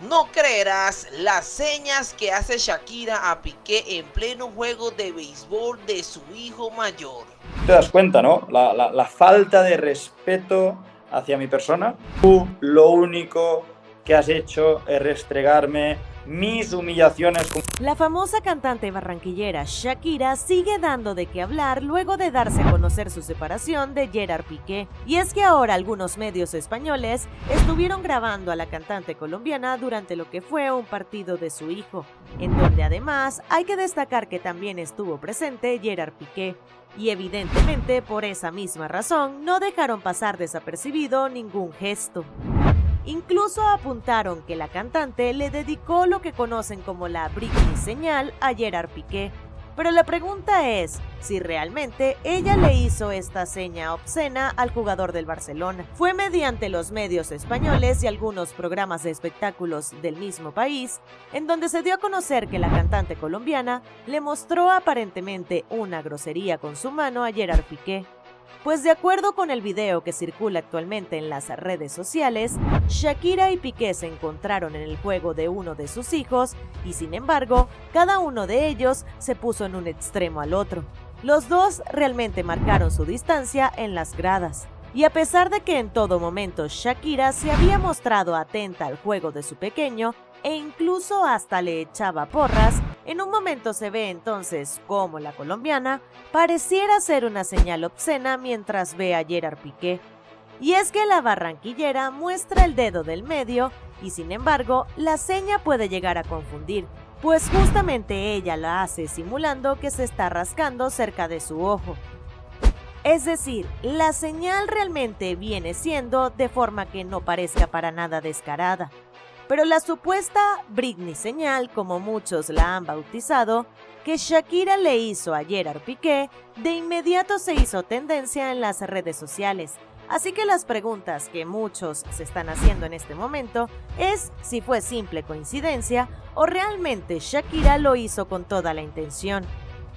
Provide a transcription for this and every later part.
No creerás las señas que hace Shakira a Piqué en pleno juego de béisbol de su hijo mayor. Te das cuenta, ¿no? La, falta de respeto hacia mi persona. Tú lo único que has hecho es restregarme mis humillaciones. La famosa cantante barranquillera Shakira sigue dando de qué hablar luego de darse a conocer su separación de Gerard Piqué. Y es que ahora algunos medios españoles estuvieron grabando a la cantante colombiana durante lo que fue un partido de su hijo, en donde además hay que destacar que también estuvo presente Gerard Piqué. Y evidentemente por esa misma razón no dejaron pasar desapercibido ningún gesto. Incluso apuntaron que la cantante le dedicó lo que conocen como la Britney señal a Gerard Piqué. Pero la pregunta es si realmente ella le hizo esta seña obscena al jugador del Barcelona. Fue mediante los medios españoles y algunos programas de espectáculos del mismo país, en donde se dio a conocer que la cantante colombiana le mostró aparentemente una grosería con su mano a Gerard Piqué. Pues de acuerdo con el video que circula actualmente en las redes sociales, Shakira y Piqué se encontraron en el juego de uno de sus hijos y sin embargo, cada uno de ellos se puso en un extremo al otro. Los dos realmente marcaron su distancia en las gradas. Y a pesar de que en todo momento Shakira se había mostrado atenta al juego de su pequeño e incluso hasta le echaba porras, en un momento se ve entonces como la colombiana pareciera ser una señal obscena mientras ve a Gerard Piqué. Y es que la barranquillera muestra el dedo del medio y sin embargo la seña puede llegar a confundir, pues justamente ella la hace simulando que se está rascando cerca de su ojo. Es decir, la señal realmente viene siendo de forma que no parezca para nada descarada. Pero la supuesta Britney señal, como muchos la han bautizado, que Shakira le hizo a Gerard Piqué, de inmediato se hizo tendencia en las redes sociales. Así que las preguntas que muchos se están haciendo en este momento es si fue simple coincidencia o realmente Shakira lo hizo con toda la intención.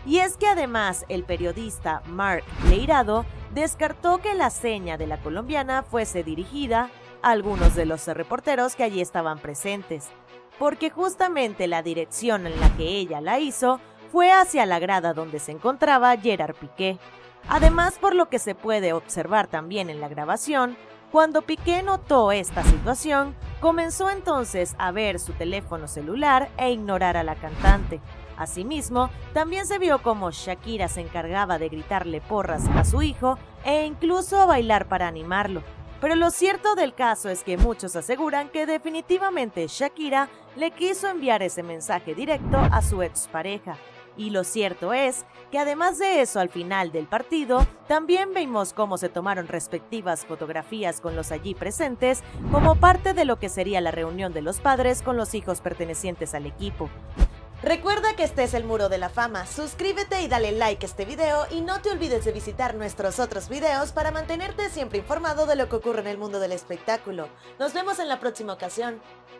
Y es que además el periodista Mark Leirado descartó que la seña de la colombiana fuese dirigida algunos de los reporteros que allí estaban presentes, porque justamente la dirección en la que ella la hizo fue hacia la grada donde se encontraba Gerard Piqué. Además, por lo que se puede observar también en la grabación, cuando Piqué notó esta situación, comenzó entonces a ver su teléfono celular e ignorar a la cantante. Asimismo, también se vio como Shakira se encargaba de gritarle porras a su hijo e incluso a bailar para animarlo, pero lo cierto del caso es que muchos aseguran que definitivamente Shakira le quiso enviar ese mensaje directo a su expareja. Y lo cierto es que además de eso al final del partido, también vimos cómo se tomaron respectivas fotografías con los allí presentes como parte de lo que sería la reunión de los padres con los hijos pertenecientes al equipo. Recuerda que este es el Muro de la Fama, suscríbete y dale like a este video y no te olvides de visitar nuestros otros videos para mantenerte siempre informado de lo que ocurre en el mundo del espectáculo. Nos vemos en la próxima ocasión.